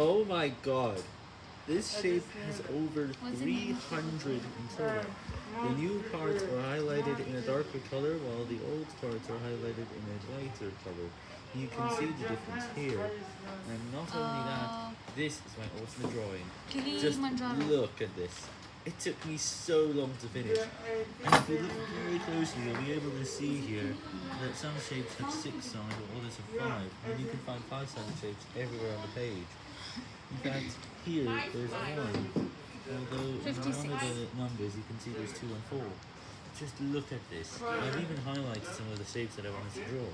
Oh my god. This shape has over What's the name 300 in total. The new parts are highlighted in a darker color while the old parts are highlighted in a lighter color. You can see the difference here. And not only that, Uh, this is my ultimate drawing. Just look at this. It took me so long to finish. And if you look very closely, you'll be able to see here that some shapes have six sides while others have five. And you can find five-sided shapes everywhere on the page. In fact, here there's one. Although in one of the numbers you can see there's two and four. Just look at this. I've even highlighted some of the shapes that I wanted to draw.